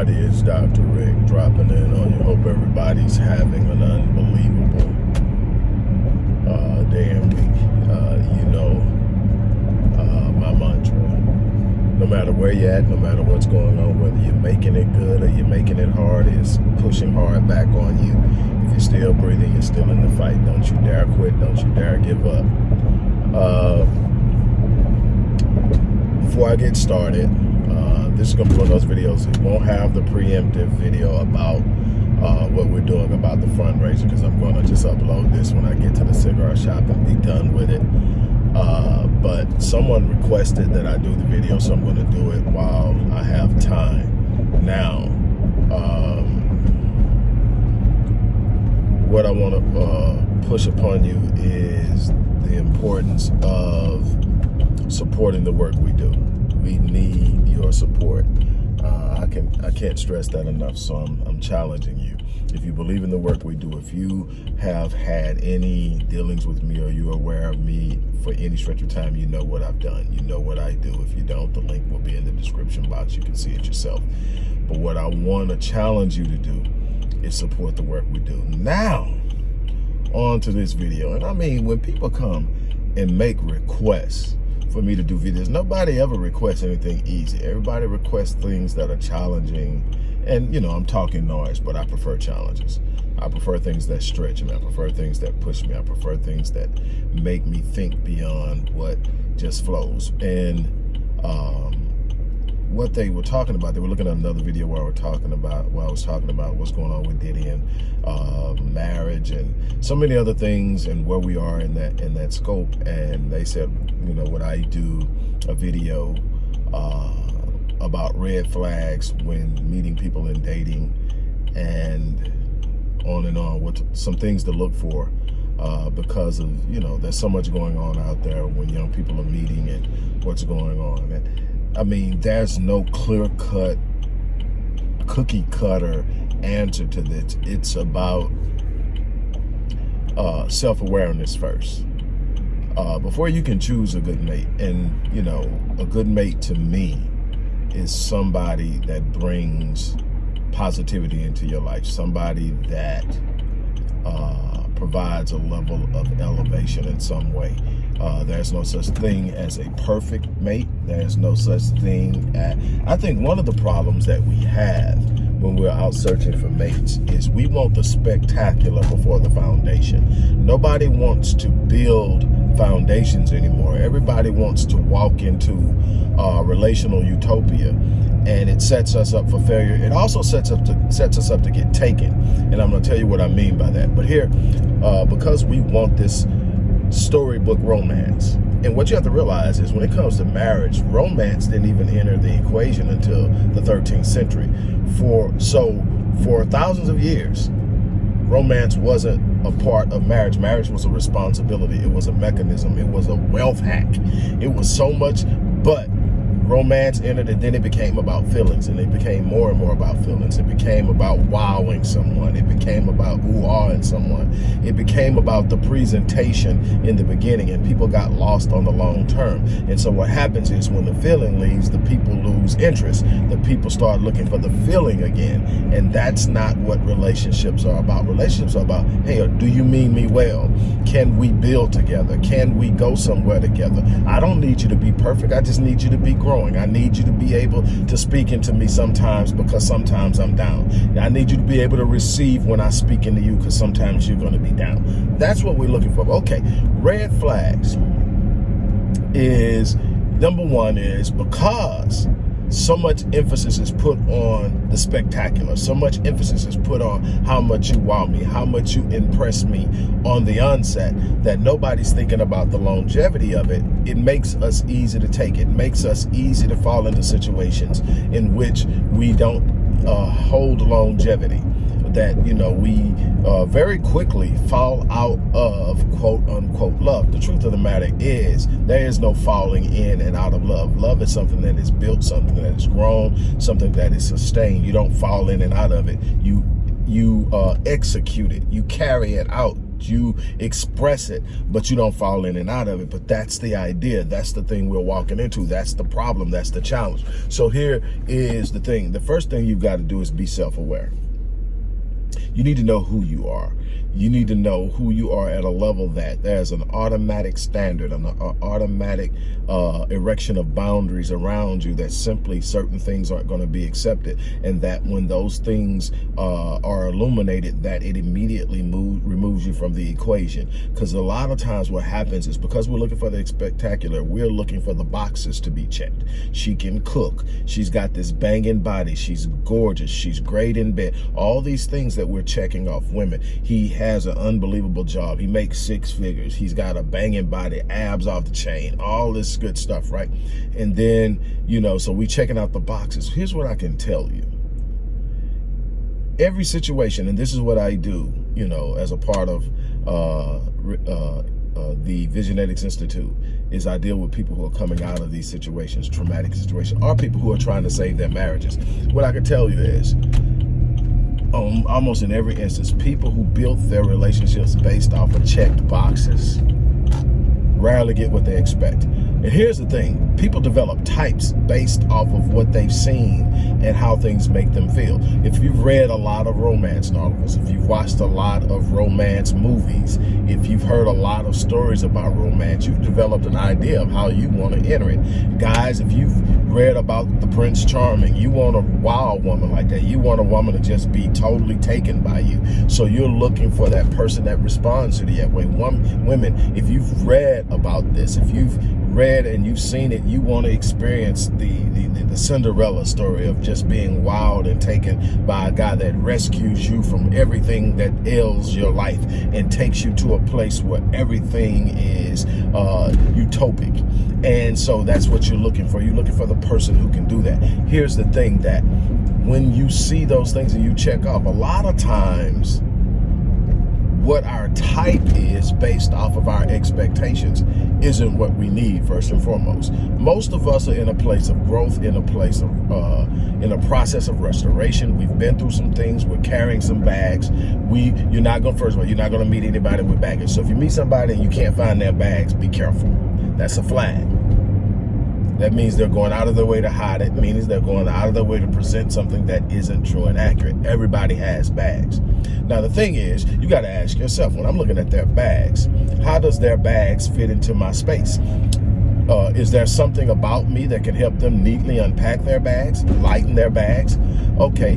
everybody? It's Dr. Rick dropping in on you. Hope everybody's having an unbelievable uh, day and week. Uh, you know uh, my mantra. No matter where you're at, no matter what's going on, whether you're making it good or you're making it hard, it's pushing hard back on you. If you're still breathing, you're still in the fight. Don't you dare quit. Don't you dare give up. Uh, before I get started, this is gonna be one of those videos. It won't have the preemptive video about uh, what we're doing about the fundraiser because I'm gonna just upload this when I get to the cigar shop and be done with it. Uh, but someone requested that I do the video, so I'm gonna do it while I have time. Now, um, what I wanna uh, push upon you is the importance of supporting the work we do. We need your support. Uh, I can I can't stress that enough. So I'm I'm challenging you. If you believe in the work we do, if you have had any dealings with me or you're aware of me for any stretch of time, you know what I've done. You know what I do. If you don't, the link will be in the description box. You can see it yourself. But what I want to challenge you to do is support the work we do. Now, on to this video. And I mean, when people come and make requests, for me to do videos. Nobody ever requests anything easy. Everybody requests things that are challenging. And, you know, I'm talking noise, but I prefer challenges. I prefer things that stretch me. I prefer things that push me. I prefer things that make me think beyond what just flows. And um, what they were talking about, they were looking at another video where I was talking about, where I was talking about what's going on with Diddy and uh, marriage and so many other things and where we are in that in that scope. And they said, you know, would I do a video uh, about red flags when meeting people and dating and on and on, what some things to look for uh, because of, you know, there's so much going on out there when young people are meeting and what's going on. And, I mean, there's no clear cut, cookie cutter answer to this. It's about uh, self-awareness first. Uh, before you can choose a good mate, and you know, a good mate to me is somebody that brings positivity into your life, somebody that uh, provides a level of elevation in some way. Uh, there's no such thing as a perfect mate. There's no such thing as, I think one of the problems that we have when we're out searching for mates is we want the spectacular before the foundation. Nobody wants to build foundations anymore. Everybody wants to walk into uh, relational utopia and it sets us up for failure. It also sets up to sets us up to get taken. And I'm gonna tell you what I mean by that. But here, uh, because we want this storybook romance. And what you have to realize is when it comes to marriage, romance didn't even enter the equation until the 13th century. For So for thousands of years, romance wasn't a part of marriage. Marriage was a responsibility. It was a mechanism. It was a wealth hack. It was so much, but romance entered and then it became about feelings and it became more and more about feelings. It became about wowing someone. It became about ooh-ahing someone. It became about the presentation in the beginning and people got lost on the long term. And so what happens is when the feeling leaves, the people lose interest. The people start looking for the feeling again. And that's not what relationships are about. Relationships are about, hey, uh, do you mean me well? Can we build together? Can we go somewhere together? I don't need you to be perfect. I just need you to be grown growing. I need you to be able to speak into me sometimes because sometimes I'm down. I need you to be able to receive when I speak into you because sometimes you're going to be down. That's what we're looking for. Okay, red flags is, number one is because so much emphasis is put on the spectacular. So much emphasis is put on how much you wow me, how much you impress me on the onset that nobody's thinking about the longevity of it. It makes us easy to take. It makes us easy to fall into situations in which we don't uh, hold longevity that, you know, we uh, very quickly fall out of quote unquote love. The truth of the matter is there is no falling in and out of love. Love is something that is built, something that is grown, something that is sustained. You don't fall in and out of it. You, you uh, execute it. You carry it out You express it, but you don't fall in and out of it. But that's the idea. That's the thing we're walking into. That's the problem. That's the challenge. So here is the thing. The first thing you've got to do is be self-aware. You need to know who you are you need to know who you are at a level that there's an automatic standard, an automatic uh, erection of boundaries around you that simply certain things aren't going to be accepted. And that when those things uh, are illuminated, that it immediately move, removes you from the equation. Because a lot of times what happens is because we're looking for the spectacular, we're looking for the boxes to be checked. She can cook. She's got this banging body. She's gorgeous. She's great in bed. All these things that we're checking off women. He has an unbelievable job. He makes six figures. He's got a banging body, abs off the chain, all this good stuff, right? And then, you know, so we checking out the boxes. Here's what I can tell you. Every situation, and this is what I do, you know, as a part of uh, uh, uh, the Visionetics Institute, is I deal with people who are coming out of these situations, traumatic situations, or people who are trying to save their marriages. What I can tell you is, um, almost in every instance, people who built their relationships based off of checked boxes rarely get what they expect. And here's the thing, people develop types based off of what they've seen and how things make them feel. If you've read a lot of romance novels, if you've watched a lot of romance movies, if you've heard a lot of stories about romance, you've developed an idea of how you want to enter it. Guys, if you've read about the Prince Charming, you want a wild woman like that. You want a woman to just be totally taken by you. So you're looking for that person that responds to the that way. Women, if you've read about this, if you've read and you've seen it, you want to experience the, the, the, Cinderella story of just being wild and taken by a guy that rescues you from everything that ails your life and takes you to a place where everything is uh, utopic. And so that's what you're looking for. You're looking for the person who can do that. Here's the thing that when you see those things and you check off, a lot of times what our type is based off of our expectations isn't what we need first and foremost. Most of us are in a place of growth, in a place of, uh, in a process of restoration. We've been through some things. We're carrying some bags. We, you're not going, first of all, you're not going to meet anybody with baggage. So if you meet somebody and you can't find their bags, be careful. That's a flag. That means they're going out of their way to hide it. means they're going out of their way to present something that isn't true and accurate. Everybody has bags. Now, the thing is, you got to ask yourself, when I'm looking at their bags, how does their bags fit into my space? Uh, is there something about me that can help them neatly unpack their bags, lighten their bags? Okay,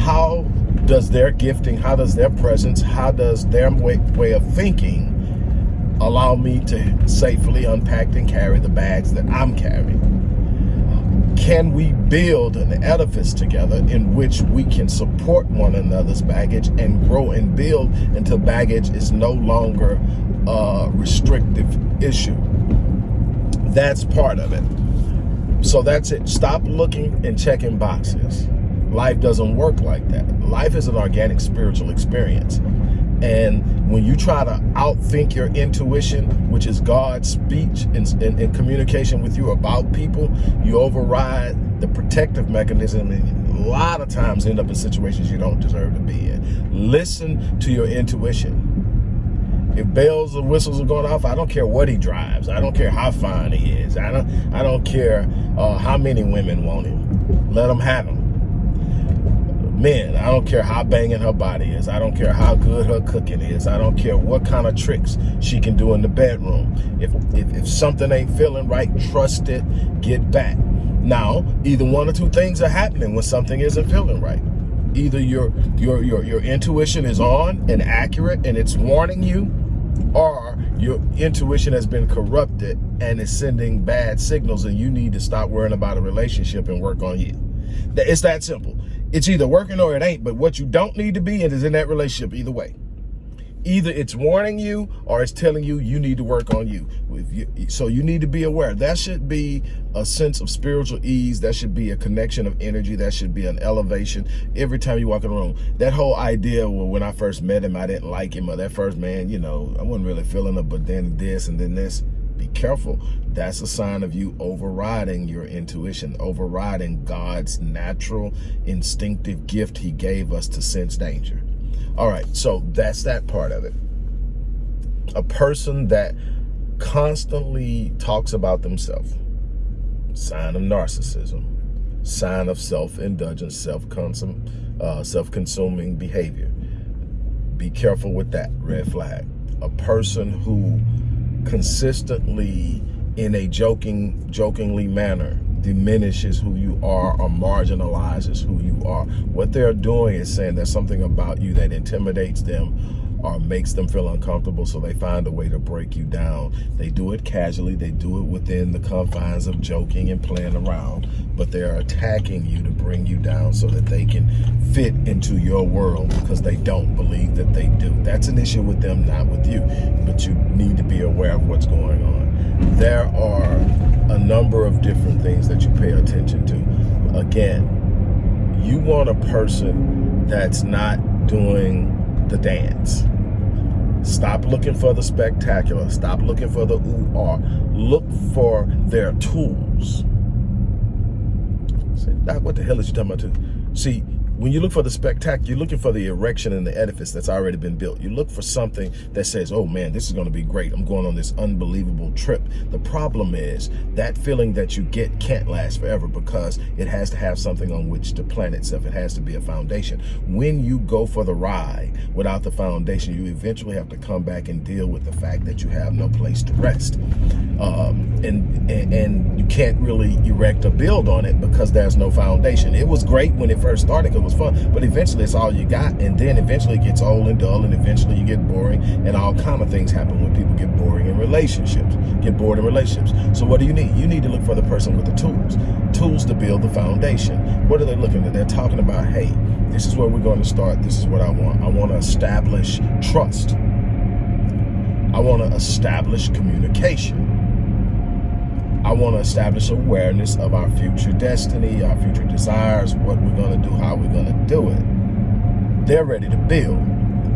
how does their gifting, how does their presence, how does their way, way of thinking allow me to safely unpack and carry the bags that I'm carrying? Can we build an edifice together in which we can support one another's baggage and grow and build until baggage is no longer a restrictive issue? That's part of it. So that's it. Stop looking and checking boxes. Life doesn't work like that. Life is an organic spiritual experience. And when you try to outthink your intuition, which is God's speech and, and, and, communication with you about people, you override the protective mechanism and a lot of times end up in situations you don't deserve to be in. Listen to your intuition. If bells and whistles are going off, I don't care what he drives. I don't care how fine he is. I don't, I don't care uh, how many women want him. Let them have him men, I don't care how banging her body is. I don't care how good her cooking is. I don't care what kind of tricks she can do in the bedroom. If, if, if something ain't feeling right, trust it, get back. Now, either one or two things are happening when something isn't feeling right. Either your, your, your, your intuition is on and accurate and it's warning you, or your intuition has been corrupted and is sending bad signals and you need to stop worrying about a relationship and work on you. It's that simple. It's either working or it ain't, but what you don't need to be in is in that relationship either way. Either it's warning you or it's telling you you need to work on you. you. So you need to be aware. That should be a sense of spiritual ease. That should be a connection of energy. That should be an elevation every time you walk in the room. That whole idea, well, when I first met him, I didn't like him, or that first man, you know, I wasn't really feeling it, but then this and then this be careful. That's a sign of you overriding your intuition, overriding God's natural instinctive gift he gave us to sense danger. All right, so that's that part of it. A person that constantly talks about themselves. Sign of narcissism. Sign of self-indulgence, self-consum, uh, self-consuming behavior. Be careful with that red flag. A person who consistently, in a joking, jokingly manner, diminishes who you are or marginalizes who you are. What they're doing is saying there's something about you that intimidates them or makes them feel uncomfortable so they find a way to break you down. They do it casually, they do it within the confines of joking and playing around, but they're attacking you to bring you down so that they can fit into your world because they don't believe that they do. That's an issue with them, not with you, but you need to be aware of what's going on. There are a number of different things that you pay attention to. Again, you want a person that's not doing the dance. Stop looking for the spectacular. Stop looking for the ooh-ah. Look for their tools. Say, Doc, what the hell is you talking about? See, when you look for the spectacular, you're looking for the erection and the edifice that's already been built. You look for something that says, oh man, this is going to be great. I'm going on this unbelievable trip. The problem is that feeling that you get can't last forever because it has to have something on which to plant itself. It has to be a foundation. When you go for the ride without the foundation, you eventually have to come back and deal with the fact that you have no place to rest. Um, and, and, and you can't really erect or build on it because there's no foundation. It was great when it first started because was fun, but eventually it's all you got. And then eventually it gets old and dull and eventually you get boring and all of things happen when people get boring in relationships, get bored in relationships. So what do you need? You need to look for the person with the tools, tools to build the foundation. What are they looking at? They're talking about, hey, this is where we're going to start. This is what I want. I want to establish trust. I want to establish communication. I want to establish awareness of our future destiny, our future desires, what we're going to do, how we're going to do it. They're ready to build.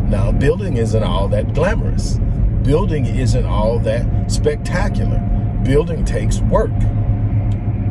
Now, building isn't all that glamorous. Building isn't all that spectacular. Building takes work.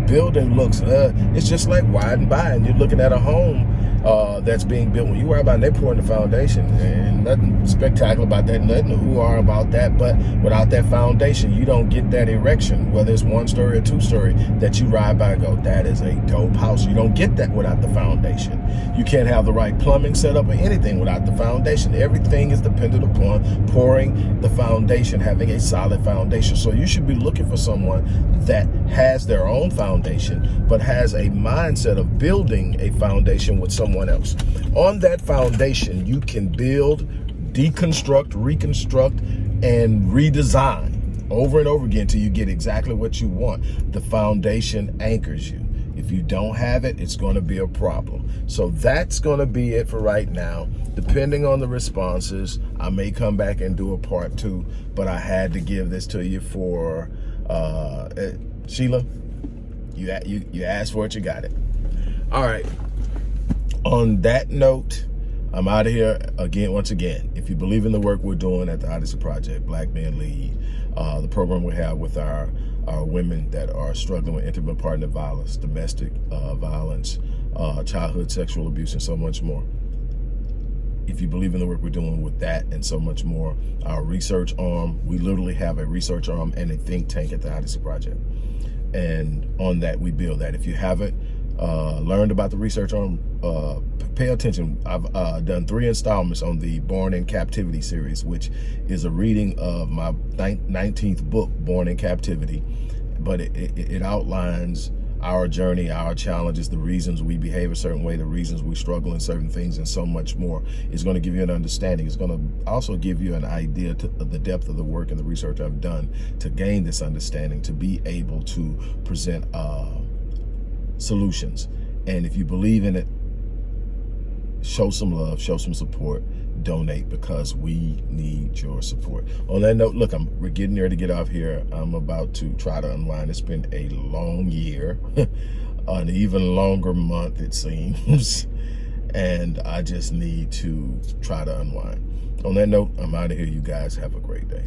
Building looks, uh, it's just like riding by and you're looking at a home uh, that's being built. When you worry about, it, they pouring the foundation, and nothing spectacular about that, nothing who are about that. But without that foundation, you don't get that erection, whether it's one story or two story, that you ride by and go, that is a dope house. You don't get that without the foundation. You can't have the right plumbing set up or anything without the foundation. Everything is dependent upon pouring the foundation, having a solid foundation. So you should be looking for someone that has their own foundation, but has a mindset of building a foundation with someone someone else. On that foundation, you can build, deconstruct, reconstruct, and redesign over and over again until you get exactly what you want. The foundation anchors you. If you don't have it, it's going to be a problem. So that's going to be it for right now. Depending on the responses, I may come back and do a part two, but I had to give this to you for, uh, eh, Sheila, you, you, you asked for it, you got it. All right on that note, I'm out of here again, once again. If you believe in the work we're doing at the Odyssey Project, Black Men Lead, uh, the program we have with our, our women that are struggling with intimate partner violence, domestic uh, violence, uh, childhood sexual abuse, and so much more. If you believe in the work we're doing with that and so much more, our research arm, we literally have a research arm and a think tank at the Odyssey Project. And on that, we build that. If you haven't, uh, learned about the research on, uh, pay attention. I've uh, done three installments on the Born in Captivity series, which is a reading of my 19th book, Born in Captivity. But it, it, it outlines our journey, our challenges, the reasons we behave a certain way, the reasons we struggle in certain things, and so much more. It's going to give you an understanding. It's going to also give you an idea of the depth of the work and the research I've done to gain this understanding, to be able to present uh, solutions. And if you believe in it, show some love, show some support, donate because we need your support. On that note, look, I'm we're getting there to get off here. I'm about to try to unwind. It's been a long year, an even longer month, it seems. and I just need to try to unwind. On that note, I'm out of here. You guys have a great day.